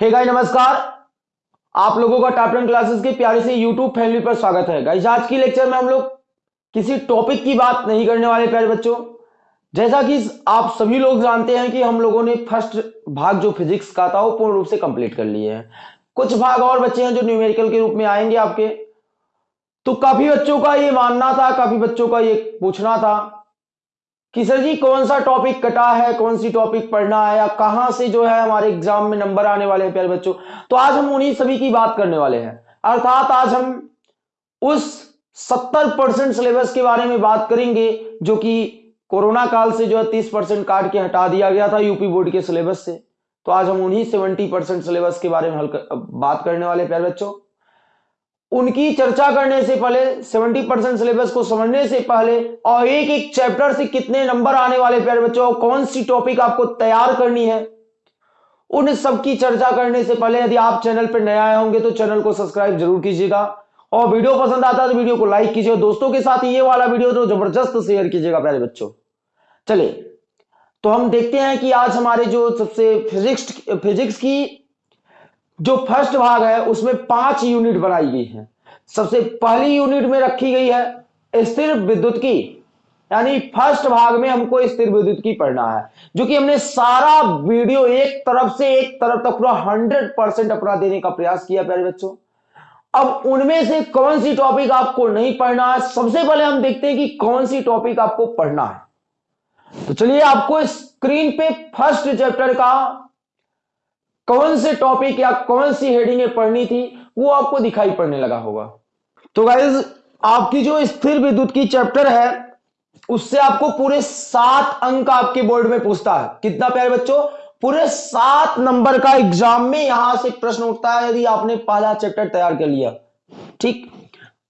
Hey guys नमस्कार। आप लोगों का टॉप टेन क्लासेस के प्यारे से यूट्यूब फैमिली पर स्वागत है। गाइस आज की लेक्चर में हम लोग किसी टॉपिक की बात नहीं करने वाले, प्यारे बच्चों। जैसा कि आप सभी लोग जानते हैं कि हम लोगों ने फ़र्स्ट भाग जो फिजिक्स का था, वो पूर्ण रूप से कंप्लीट कर लिए हैं। कुछ भाग और बच्चे हैं जो न्यूमेरिकल के रूप में आएँगे आपके। तो काफ़ी बच्चों का ये मानना था, काफ़ी बच्चों का ये पूछना था। कि सर जी, कौन सा टॉपिक कटा है, कौन सी टॉपिक पढ़ना है, या कहाँ से जो है हमारे एग्ज़ाम में नंबर आने वाले हैं प्यारे बच्चों? तो आज हम उन्हीं सभी की बात करने वाले हैं। अर्थात आज हम उस 70 परसेंट सिलेबस के बारे में बात करेंगे, जो कि कोरोना काल से जो है 30 परसेंट काट के हटा दिया गया था यूपी बोर्ड के सिलेबस से। तो आज हम उन्हीं 70 परसेंट सिलेबस के बारे में हल बात करने वाले प्यारे बच्चों। उनकी चर्चा करने से पहले 70 परसेंट सिलेबस को समझने से पहले और एक एक चैप्टर से कितने नंबर आने वाले प्यारे बच्चों, कौन सी टॉपिक आपको तैयार करनी है, उन सब की चर्चा करने से पहले यदि आप चैनल पर नए आए होंगे तो चैनल को सब्सक्राइब ज़रूर कीजिएगा। और वीडियो पसंद आता है तो वीडियो को लाइक कीजिए दोस्तों के साथ ये वाला वीडियो तो ज़बरदस्त शेयर कीजिएगा प्यारे बच्चों। चलिए तो हम देखते हैं कि आज हमारे जो सबसे फिजिक्स फिजिक्स की जो फ़र्स्ट भाग है, उसमें पाँच यूनिट बनाई गई है। सबसे पहली यूनिट में रखी गई है स्थिर विद्युत की। यानी फ़र्स्ट भाग में हमको स्थिर विद्युत की पढ़ना है, जो कि हमने सारा वीडियो एक तरफ़ से एक तरफ़ तक पूरा हंड्रेड परसेंट अपना देने का प्रयास किया, प्यारे बच्चों। अब उनमें से कौन सी टॉपिक आपको नहीं पढ़ना है, सबसे पहले हम देखते हैं कि कौन सी टॉपिक आपको पढ़ना है। तो चलिए आपको स्क्रीन पे फ़र्स्ट चैप्टर का कौन से टॉपिक या कौन सी हेडिंग पढ़नी थी, वो आपको दिखाई पड़ने लगा होगा। तो गाइज़ आपकी जो स्थिर विद्युत की चैप्टर है, उससे आपको पूरे सात अंक आपके बोर्ड में पूछता है। कितना प्यारे बच्चों? पूरे सात नंबर का एग्ज़ाम में यहाँ से प्रश्न उठता है, यदि आपने पहला चैप्टर तैयार कर लिया। ठीक?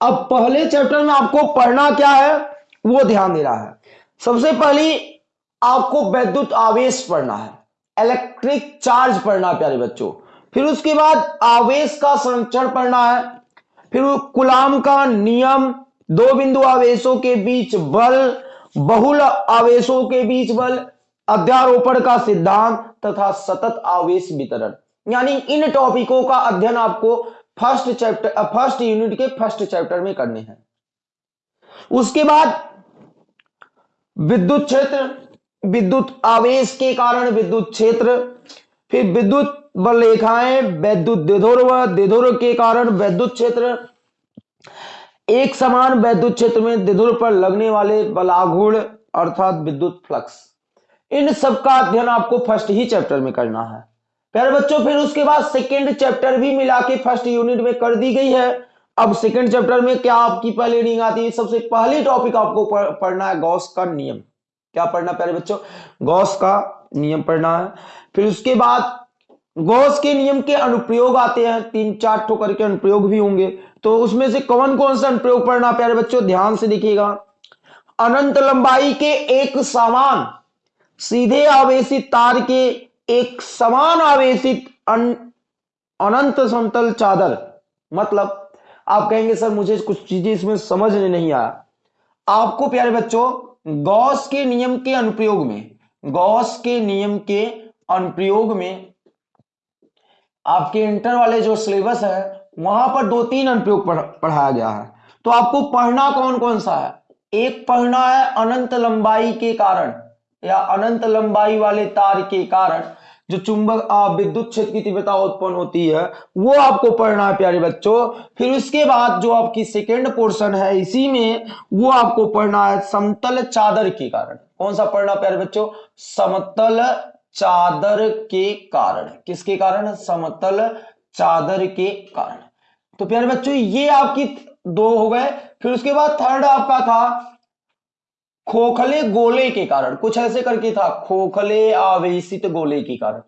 अब पहले चैप्टर में आपको पढ़ना क्या है, वो ध्यान दे रहा है। सबसे पहली, आपको वैद्युत आवेश पढ़ना है। इलेक्ट्रिक चार्ज पढ़ना, प्यारे बच्चों। फिर उसके बाद आवेश का संरक्षण पढ़ना है। फिर कुलाम का नियम, दो बिंदु आवेशों के बीच बल, बहुल आवेशों के बीच बल, अध्यारोपण का सिद्धांत तथा सतत आवेश वितरण। यानी इन टॉपिकों का अध्ययन आपको फ़र्स्ट चैप्टर फ़र्स्ट यूनिट के फ़र्स्ट चैप्टर में करने हैं। उसके बाद विद्युत क्षेत्र विद्युत आवेश के कारण विद्युत क्षेत्र, फिर विद्युत रेखाएँ वैद्युत देधोर्व देधोर के कारण वैद्युत क्षेत्र। एक समान वैद्युत क्षेत्र में देधुर पर लगने वाले बलागुण अर्थात विद्युत फ्लक्स। इन सब का अध्ययन आपको फ़र्स्ट ही चैप्टर में करना है। प्यारे बच्चों, फिर उसके बाद सेकेंड चैप्टर भी मिला के फ़र्स्ट यूनिट में कर दी गई है। अब सेकेंड चैप्टर में क्या आपकी पहले रीडिंग आती है? सबसे पहली टॉपिक आपको पढ़ना है गौस का नियम। क्या पढ़ना प्यारे बच्चों? गौस का नियम पढ़ना है। फिर उसके बाद गौस के नियम के अनुप्रयोग आते हैं, तीन चार ठोकर के अनुप्रयोग भी होंगे। तो उसमें से कौन कौन सा अनुप्रयोग पढ़ना प्यारे बच्चों? ध्यान से देखिएगा। अनंत लंबाई के एक समान, सीधे आवेशित तार के एक समान आवेशित अनंत समतल चादर। मतलब आप कहेंगे, सर, मुझे कुछ चीज़ें इसमें समझ नहीं आया। आपको प्यारे बच्चों गौस के नियम के अनुप्रयोग में, गौस के नियम के अनुप्रयोग में आपके इंटर वाले जो सिलेबस है, वहाँ पर दो तीन अनुप्रयोग पढ़ाया गया है। तो आपको पढ़ना कौन कौन सा है? एक पढ़ना है अनंत लंबाई के कारण या अनंत लंबाई वाले तार के कारण। जो चुंबक विद्युत क्षेत्र की तीव्रता उत्पन्न होती है, वो आपको पढ़ना है, प्यारे बच्चों। फिर उसके बाद जो आपकी सेकेंड पोर्शन है, इसी में वो आपको पढ़ना है समतल चादर के कारण। कौन सा पढ़ना प्यारे बच्चों? समतल चादर के कारण। किसके कारण? समतल चादर के कारण। तो प्यारे बच्चों, ये आपकी दो हो गए। फिर उसके बाद थर्ड आपका था खोखले गोले के कारण, कुछ ऐसे करके था, खोखले आवेशित गोले के कारण।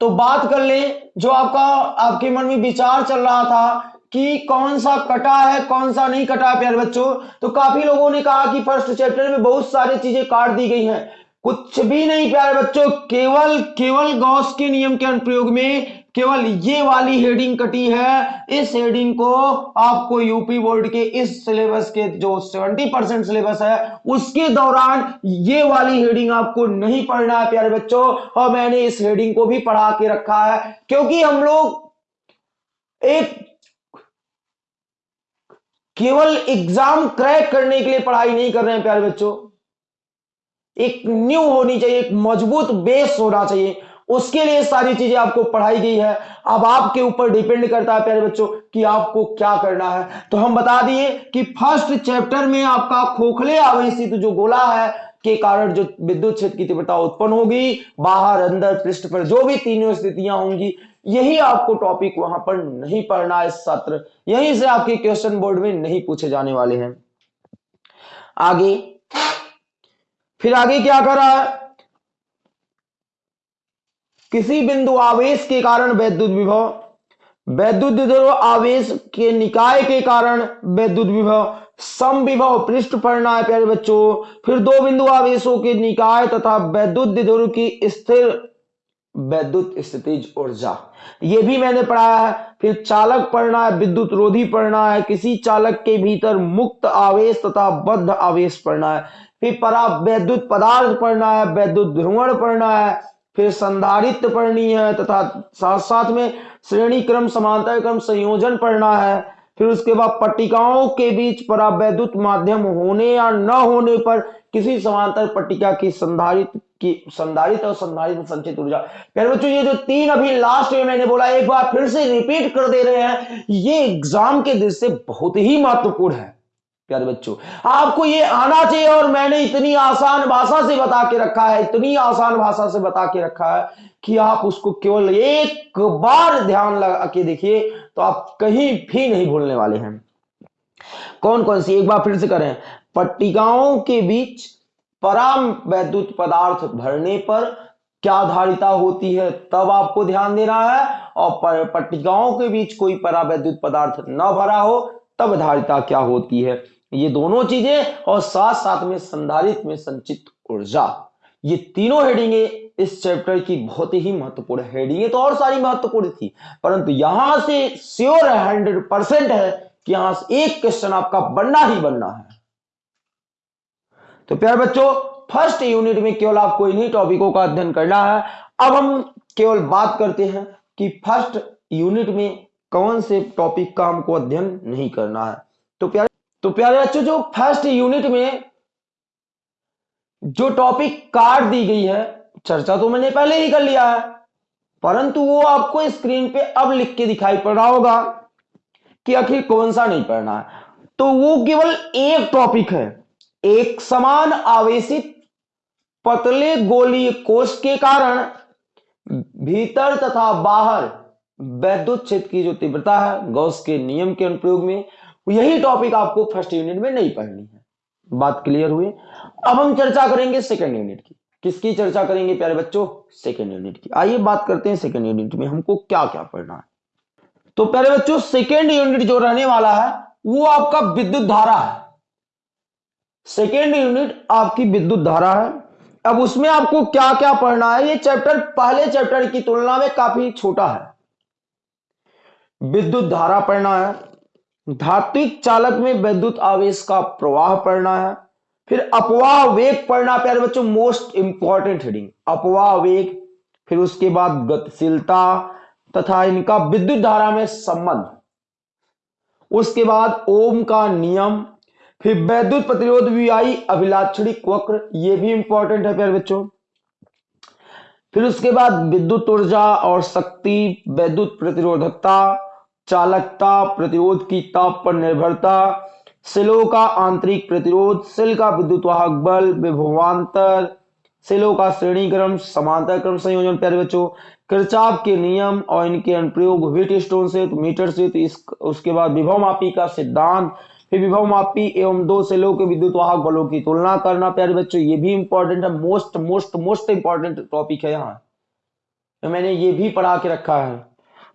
तो बात कर ले, जो आपका, आपके मन में विचार चल रहा था कि कौन सा कटा है, कौन सा नहीं कटा है प्यारे बच्चों तो काफ़ी लोगों ने कहा कि फ़र्स्ट चैप्टर में बहुत सारी चीज़ें काट दी गई हैं। कुछ भी नहीं, प्यारे बच्चों, केवल केवल गौस के नियम के अनुप्रयोग में केवल ये वाली हेडिंग कटी है। इस हेडिंग को आपको यूपी बोर्ड के इस सिलेबस के जो 70 परसेंट सिलेबस है, उसके दौरान ये वाली हेडिंग आपको नहीं पढ़ना है, प्यारे बच्चों। और मैंने इस हेडिंग को भी पढ़ा के रखा है, क्योंकि हम लोग एक केवल एग्ज़ाम क्रैक करने के लिए पढ़ाई नहीं कर रहे हैं, प्यारे बच्चों। एक न्यू होनी चाहिए, एक मज़बूत बेस होना चाहिए। उसके लिए सारी चीज़ें आपको पढ़ाई गई है। अब आपके ऊपर डिपेंड करता है, प्यारे बच्चों, कि आपको क्या करना है। तो हम बता दिए कि फ़र्स्ट चैप्टर में आपका खोखले आवेशित जो गोला है, के कारण जो विद्युत क्षेत्र की तीव्रता उत्पन्न होगी, बाहर, अंदर, पृष्ठ पर जो भी तीनों स्थितियाँ होंगी, यही आपको टॉपिक वहाँ पर नहीं पढ़ना है सत्र। यहीं से आपके क्वेश्चन बोर्ड में नहीं पूछे जाने वाले हैं। आगे, फिर आगे क्या कर रहा है? किसी बिंदु आवेश के कारण वैद्युत विभव, वैद्युत आवेश के निकाय के कारण वैद्युत विभव सम विभव पृष्ठ पढ़ना है प्यारे बच्चों, फिर दो बिंदु आवेशों के निकाय तथा वैद्युत की स्थिर, वैद्युत स्थितिज ऊर्जा। ये भी मैंने पढ़ाया है। फिर चालक पढ़ना है विद्युत रोधी पढ़ना है किसी चालक के भीतर मुक्त आवेश तथा बद्ध आवेश पढ़ना है फिर परा, वैद्युत पदार्थ पढ़ना है वैद्युत ध्रुवण पढ़ना है फिर संधारित्र पढ़नी है, तथा साथ साथ में श्रेणी क्रम समांतर क्रम संयोजन पढ़ना है। फिर उसके बाद पट्टिकाओं के बीच परावैद्युत माध्यम होने या न होने पर किसी समांतर पट्टिका की संधारित की संधारित और संधारित संचित ऊर्जा। प्यारे बच्चों, ये जो तीन अभी लास्ट में मैंने बोला, एक बार फिर से रिपीट कर दे रहे हैं, ये एग्ज़ाम के दृष्टि से बहुत ही महत्वपूर्ण है। प्यारे बच्चों, आपको ये आना चाहिए और मैंने इतनी आसान भाषा से बता के रखा है, इतनी आसान भाषा से बता के रखा है कि आप उसको केवल एक बार ध्यान लगा के देखिए तो आप कहीं भी नहीं भूलने वाले हैं। कौन कौन सी? एक बार फिर से करें। पट्टिकाओं के बीच पराम वैद्युत पदार्थ भरने पर क्या धारिता होती है, तब आपको ध्यान देना है और पट्टिकाओं के बीच कोई परावैद्युत पदार्थ न भरा हो, तब धारिता क्या होती है? ये दोनों चीज़ें और साथ साथ में संधारित में संचित ऊर्जा। ये तीनों हेडिंगे इस चैप्टर की बहुत ही महत्वपूर्ण हेडिंगे तो और सारी महत्वपूर्ण थी। परंतु यहाँ से श्योर हंड्रेड परसेंट है कि यहाँ से एक क्वेश्चन आपका बनना ही बनना है। तो प्यारे बच्चों फ़र्स्ट यूनिट में केवल आपको इन्हीं टॉपिकों का अध्ययन करना है। अब हम केवल बात करते हैं कि फ़र्स्ट यूनिट में कौन से टॉपिक का हमको अध्ययन नहीं करना है। तो प्यारे तो प्यारे बच्चों, जो फ़र्स्ट यूनिट में जो टॉपिक काट दी गई है, चर्चा तो मैंने पहले ही कर लिया है, परंतु वो आपको स्क्रीन पे अब लिख के दिखाई पड़ रहा होगा कि आखिर कौन सा नहीं पढ़ना है। तो वो केवल एक टॉपिक है, एक समान आवेशित पतले गोलीय कोष के कारण भीतर तथा बाहर वैद्युत क्षेत्र की जो तीव्रता है, गौस के नियम के अनुप्रयोग में यही टॉपिक आपको फ़र्स्ट यूनिट में नहीं पढ़नी है। बात क्लियर हुई? अब हम चर्चा करेंगे सेकेंड यूनिट की। किसकी चर्चा करेंगे प्यारे बच्चों? सेकेंड यूनिट की। आइए बात करते हैं सेकेंड यूनिट में, हमको क्या क्या पढ़ना है। तो प्यारे बच्चों सेकेंड यूनिट जो रहने वाला है, वो आपका विद्युत धारा है। सेकेंड यूनिट आपकी विद्युत धारा है। अब उसमें आपको क्या क्या पढ़ना है, ये चैप्टर पहले चैप्टर की तुलना में काफ़ी छोटा है। विद्युत धारा पढ़ना है। धात्विक चालक में वैद्युत आवेश का प्रवाह पढ़ना है। फिर अपवाह वेग पढ़ना प्यारे बच्चों मोस्ट इंपॉर्टेंट हेडिंग अपवाह वेग, फिर उसके बाद गतिशीलता तथा इनका विद्युत धारा में संबंध। उसके बाद ओम का नियम, फिर वैद्युत प्रतिरोध विवाही अभिलाक्षणिक वक्र, ये भी इंपॉर्टेंट है प्यारे बच्चों। फिर उसके बाद विद्युत ऊर्जा और शक्ति, वैद्युत प्रतिरोधकता चालकता प्रतिरोध की ताप पर निर्भरता, सिलो का आंतरिक प्रतिरोध, सिल का विद्युत वाहक बल, विभवांतर, सिलों का श्रेणी क्रम समांतर क्रम संयोजन, प्यारे बच्चों किरचाप के नियम और इनके अनुप्रयोग वीट स्टोन से तो मीटर से तो इस, उसके बाद विभव मापी का सिद्धांत, फिर विभव मापी एवं दो सेलों के विद्युत वाहक बलों की तुलना करना, प्यारे बच्चों, ये भी इंपॉर्टेंट है most most most important topic है यहाँ। तो मैंने ये भी पढ़ा के रखा है।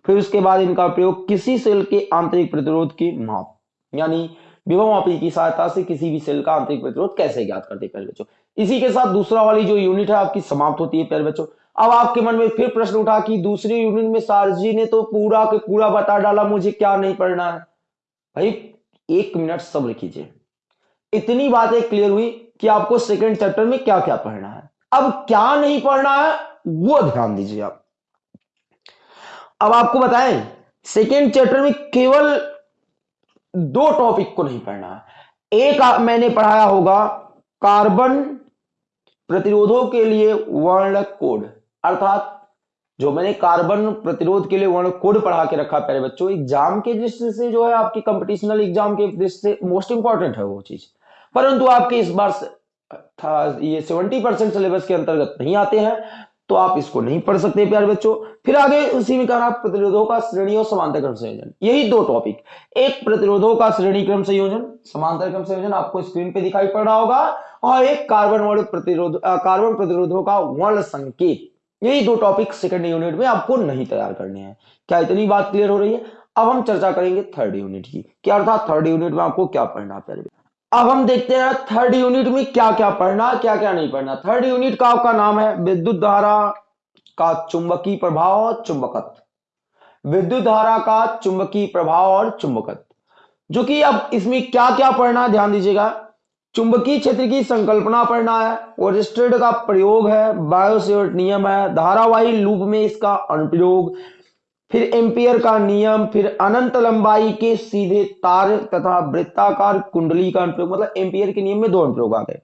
फिर उसके बाद इनका प्रयोग किसी सेल के आंतरिक प्रतिरोध की माप, यानी विभव मापी की सहायता से किसी भी सेल का आंतरिक प्रतिरोध कैसे ज्ञात करते प्यारे बच्चों? इसी के साथ दूसरा वाली जो यूनिट है, आपकी समाप्त होती है, प्यारे बच्चों। अब आपके मन में फिर प्रश्न उठा कि दूसरी यूनिट में सारजी ने तो पूरा के पूरा बता डाला, मुझे क्या नहीं पढ़ना है? भाई, एक मिनट सब्र कीजिए। इतनी बातें क्लियर हुई कि आपको सेकंड चैप्टर में क्या क्या पढ़ना है। अब क्या नहीं पढ़ना है, वो ध्यान दीजिए आप। अब आपको बताएँ सेकेंड चैप्टर में केवल दो टॉपिक को नहीं पढ़ना। एक मैंने पढ़ाया होगा कार्बन प्रतिरोधों के लिए वर्ण कोड। अर्थात जो मैंने कार्बन प्रतिरोध के लिए वर्ण कोड पढ़ा के रखा पहले बच्चों एग्ज़ाम के दृष्टि से जो है आपकी कंपटीशनल एग्ज़ाम के दृष्टि से मोस्ट इंपॉर्टेंट है वो चीज़। परंतु आपके इस बार था, ये सेवेंटी परसेंट सिलेबस के अंतर्गत नहीं आते हैं। तो आप इसको नहीं पढ़ सकते प्यारे बच्चों। फिर आगे उसी में कहा प्रतिरोधों का श्रेणी और समांतर क्रम संयोजन। यही दो टॉपिक एक प्रतिरोधों का श्रेणी क्रम संयोजन, समांतर क्रम संयोजन आपको स्क्रीन पे दिखाई पड़ रहा होगा, और एक कार्बन वर्ण प्रतिरोध कार्बन प्रतिरोधों का वर्ण संकेत। यही दो टॉपिक सेकेंड यूनिट में आपको नहीं तैयार करने हैं। क्या इतनी बात क्लियर हो रही है? अब हम चर्चा करेंगे थर्ड यूनिट की। क्या अर्थात थर्ड यूनिट में आपको क्या पढ़ना प्यारे अब हम देखते हैं थर्ड यूनिट में क्या क्या पढ़ना क्या क्या नहीं पढ़ना। थर्ड यूनिट का आपका नाम है विद्युत धारा का चुंबकीय प्रभाव और चुंबकत्व। विद्युत धारा का चुंबकीय प्रभाव और चुंबकत्व। जो कि अब इसमें क्या क्या पढ़ना ध्यान दीजिएगा। चुंबकीय क्षेत्र की संकल्पना पढ़ना है ओरिस्टेड का प्रयोग है, बायोसेवर्ट नियम है, धारावाही लूप में इसका अनुप्रयोग फिर एम्पियर का नियम, फिर अनंत लंबाई के सीधे तार तथा वृत्ताकार कुंडली का अनुप्रयोग मतलब एम्पियर के नियम में दो अनुप्रयोग आ गए।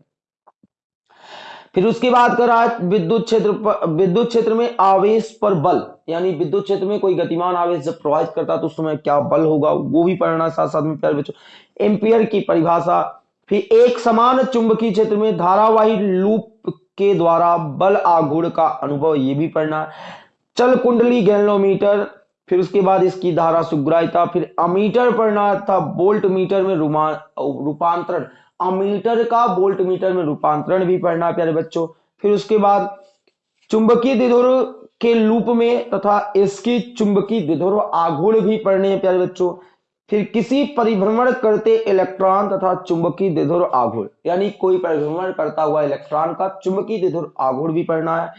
फिर उसके बाद कर रहा है विद्युत क्षेत्र विद्युत क्षेत्र में आवेश पर बल, यानी विद्युत क्षेत्र में कोई गतिमान आवेश जब प्रभावित करता है तो उस समय क्या बल होगा, वो भी पढ़ना साथ साथ में प्यारे बच्चों। एम्पियर की परिभाषा, फिर एक समान चुंबकीय क्षेत्र में धारावाही लूप के द्वारा बल आघूर्ण का अनुभव, ये भी पढ़ना चल कुंडली गैलोमीटर फिर उसके बाद इसकी धारा सुग्राहिता फिर अमीटर पढ़ना था, बोल्ट मीटर में रूपांतरण। अमीटर का बोल्ट मीटर में रूपांतरण भी पढ़ना प्यारे बच्चों। फिर उसके बाद चुंबकीय दिधुर के लूप में तथा इसकी चुंबकीय दिधुर आघूर्ण भी पढ़ने हैं, प्यारे बच्चों। फिर किसी परिभ्रमण करते इलेक्ट्रॉन तथा चुंबकीय दिधुर आघूर्ण। यानी कोई परिभ्रमण करता हुआ इलेक्ट्रॉन का चुंबकीय दिधुर आघूर्ण भी पढ़ना है।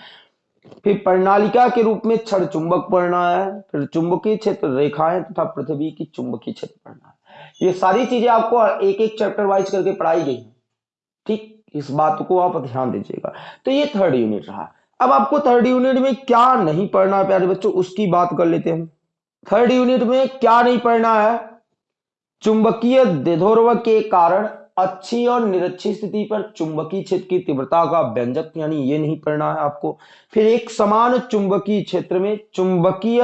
फिर प्रणालिका के रूप में क्षण चुंबक पढ़ना है, फिर चुंबकीय क्षेत्र रेखाएँ तथा पृथ्वी की चुंबकीय क्षेत्र पढ़ना है। ये सारी चीज़ें आपको एक एक चैप्टर वाइज करके पढ़ाई गई है। ठीक, इस बात को आप ध्यान दीजिएगा। तो ये थर्ड यूनिट रहा। अब आपको थर्ड यूनिट में क्या नहीं पढ़ना है, प्यारे बच्चों, उसकी बात कर लेते हैं। थर्ड यूनिट में क्या नहीं पढ़ना है? चुंबकीय दिधोर्व के कारण अच्छी और निरक्षी स्थिति पर चुंबकीय क्षेत्र की तीव्रता का व्यंजक, यानी ये नहीं पढ़ना है आपको। फिर एक समान चुंबकीय क्षेत्र में चुंबकीय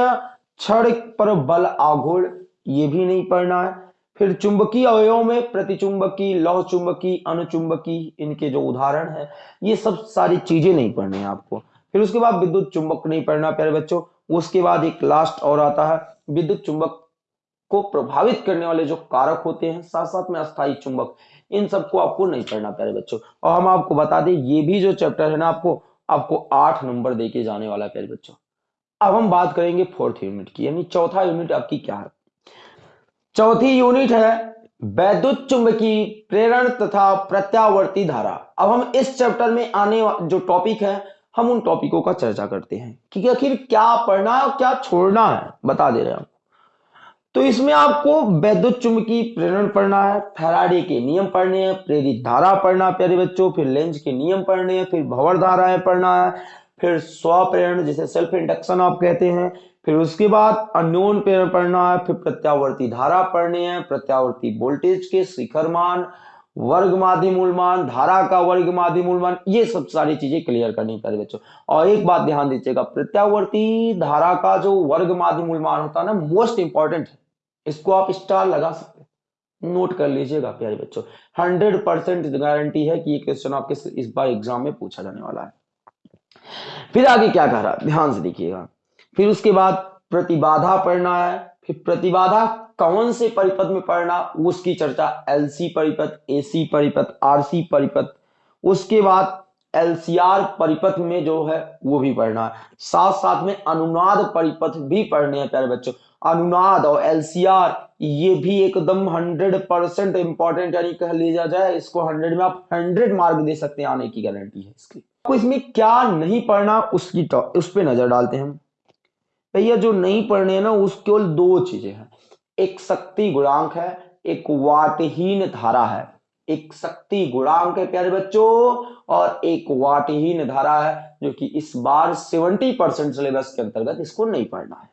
क्षण पर बल आघूर्ण, ये भी नहीं पढ़ना है। फिर चुंबकीय अवयव में प्रतिचुंबकी लौह चुंबकी अनुचुंबकी इनके जो उदाहरण है, ये सब सारी चीज़ें नहीं पढ़नी है आपको। फिर उसके बाद विद्युत चुंबक नहीं पढ़ना, प्यारे बच्चों। उसके बाद एक लास्ट और आता है। विद्युत चुंबक को प्रभावित करने वाले जो कारक होते हैं साथ साथ में अस्थायी चुंबक, इन सबको आपको नहीं पढ़ना प्यारे बच्चों। और हम आपको बता दें, ये भी जो चैप्टर है ना आपको आपको आठ नंबर देके जाने वाला प्यारे बच्चों। अब हम बात करेंगे फोर्थ यूनिट की, यानी चौथा यूनिट आपकी क्या है? चौथी यूनिट है वैद्युत चुंबकीय प्रेरण तथा प्रत्यावर्ती धारा। अब हम इस चैप्टर में आने जो टॉपिक है, हम उन टॉपिकों का चर्चा करते हैं। कि आखिर क्या पढ़ना है और क्या छोड़ना है, बता दे रहे हैं तो इसमें आपको वैद्युत चुंबकीय प्रेरण पढ़ना है, फैराडे के नियम पढ़ने हैं, प्रेरित धारा पढ़ना प्यारे बच्चों, फिर लेंज के नियम पढ़ने हैं, फिर भवर धाराएँ पढ़ना है, फिर स्वप्रेरण जिसे सेल्फ इंडक्शन आप कहते हैं, फिर उसके बाद अन्योन प्रेरण पढ़ना है, फिर प्रत्यावर्ती धारा पढ़ने हैं, प्रत्यावर्ती वोल्टेज के शिखर मान, वर्ग माध्य धारा का वर्ग माध्य ये सब सारी चीज़ें क्लियर करनी पड़े बच्चों। और एक बात ध्यान दीजिएगा, प्रत्यावर्ती धारा का जो वर्ग माध्य होता है ना मोस्ट इंपॉर्टेंट है। इसको आप स्टार लगा सकते नोट कर लीजिएगा, प्यारे बच्चों। हंड्रेड परसेंट गारंटी है कि ये क्वेश्चन आपके इस बार एग्ज़ाम में पूछा जाने वाला है। फिर आगे क्या कह रहा है? ध्यान से देखिएगा। फिर उसके बाद प्रतिबाधा पढ़ना है। फिर प्रतिबाधा कौन से परिपथ में पढ़ना? उसकी चर्चा एलसी परिपथ एसी परिपथ आरसी परिपथ। उसके बाद एलसीआर परिपथ में जो है, वो भी पढ़ना है। साथ साथ में अनुनाद परिपथ भी पढ़ने हैं, प्यारे बच्चों। अनुनाद और एलसीआर, ये भी एकदम हंड्रेड परसेंट इंपॉर्टेंट यानी कह लिया जाए, इसको हंड्रेड में आप हंड्रेड मार्क दे सकते हैं आने की गारंटी है इसकी। आपको इसमें क्या नहीं पढ़ना, उसकी उस पर नज़र डालते हैं भैया, जो नहीं पढ़ने ना, उस केवल दो चीज़ें हैं। एक शक्ति गुणांक है, एक वाटहीन धारा है। एक शक्ति गुणांक है, प्यारे बच्चों, और एक वाटहीन धारा है, जो कि इस बार 70 परसेंट सिलेबस के अंतर्गत इसको नहीं पढ़ना है।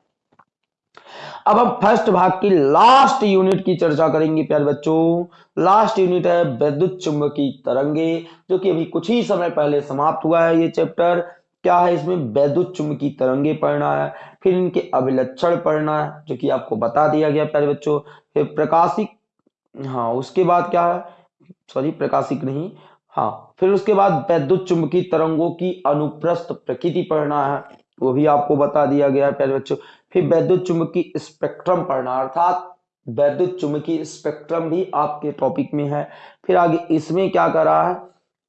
अब हम फ़र्स्ट भाग की लास्ट यूनिट की चर्चा करेंगे, प्यारे बच्चों। लास्ट यूनिट है विद्युत चुंबकीय तरंगे, जो कि अभी कुछ ही समय पहले समाप्त हुआ है ये चैप्टर। क्या है इसमें? वैद्युत चुंबकीय तरंगे पढ़ना है, फिर इनके अभिलक्षण पढ़ना है, जो कि आपको बता दिया गया, प्यारे बच्चों। फिर प्रकाशिक हाँ उसके बाद क्या है? सॉरी, प्रकाशिक नहीं। हाँ फिर उसके बाद वैद्युत चुंबकीय तरंगों की अनुप्रस्थ प्रकृति पढ़ना है, वो भी आपको बता दिया गया है, प्यारे बच्चों। फिर वैद्युत चुंबकीय स्पेक्ट्रम पढ़ना, अर्थात वैद्युत चुंबकीय स्पेक्ट्रम भी आपके टॉपिक में है। फिर आगे इसमें क्या कर रहा है?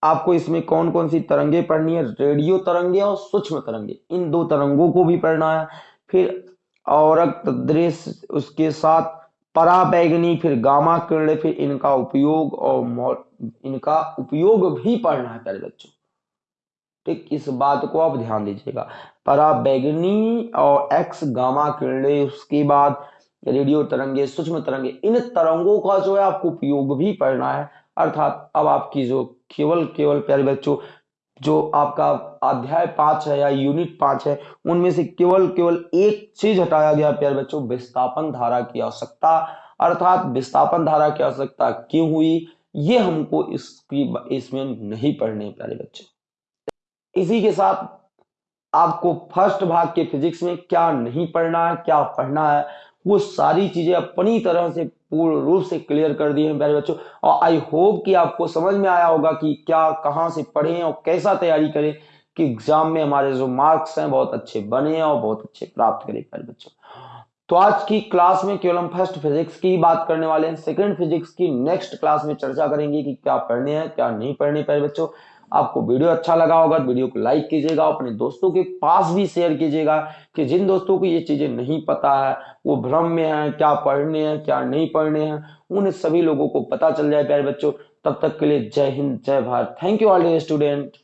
आपको इसमें कौन कौन सी तरंगे पढ़नी है? रेडियो तरंगे और सूक्ष्म तरंगे, इन दो तरंगों को भी पढ़ना है। फिर और दृश्य, उसके साथ पराबैगनी, फिर गामा किरण, फिर इनका उपयोग और इनका उपयोग भी पढ़ना है प्यारे बच्चों। ठीक, इस बात को आप ध्यान दीजिएगा। पराबैगनी और एक्स गामा किरणें, उसके बाद रेडियो तरंगे, सूक्ष्म तरंगे, इन तरंगों का जो है आपको उपयोग भी पढ़ना है। अर्थात अब आपकी जो केवल केवल प्यारे बच्चों जो आपका अध्याय पाँच है या यूनिट पाँच है, उनमें से केवल केवल एक चीज़ हटाया गया प्यारे बच्चों, विस्थापन धारा की आवश्यकता। अर्थात विस्थापन धारा की आवश्यकता क्यों हुई, ये हमको इसकी, इसमें नहीं पढ़ने प्यारे बच्चे। इसी के साथ आपको फ़र्स्ट भाग के फिजिक्स में क्या नहीं पढ़ना है, क्या पढ़ना है, वो सारी चीज़ें अपनी तरह से पूर्ण रूप से क्लियर कर दिए हैं, प्यारे बच्चों। और आई होप कि आपको समझ में आया होगा कि क्या, कहाँ से पढ़ें और कैसा तैयारी करें कि एग्ज़ाम में हमारे जो मार्क्स हैं बहुत अच्छे बने और बहुत अच्छे प्राप्त करें, प्यारे बच्चों। तो आज की क्लास में केवल हम फ़र्स्ट फिजिक्स की बात करने वाले हैं। सेकंड फिजिक्स की नेक्स्ट क्लास में चर्चा करेंगे कि क्या पढ़ने हैं, क्या नहीं पढ़ने, प्यारे बच्चों। आपको वीडियो अच्छा लगा होगा, वीडियो को लाइक कीजिएगा, अपने दोस्तों के पास भी शेयर कीजिएगा कि जिन दोस्तों को ये चीज़ें नहीं पता है, वो भ्रम में है, क्या पढ़ने हैं, क्या नहीं पढ़ने हैं उन सभी लोगों को पता चल जाए, प्यारे बच्चों। तब तक के लिए जय हिंद, जय Bharat. Thank you all student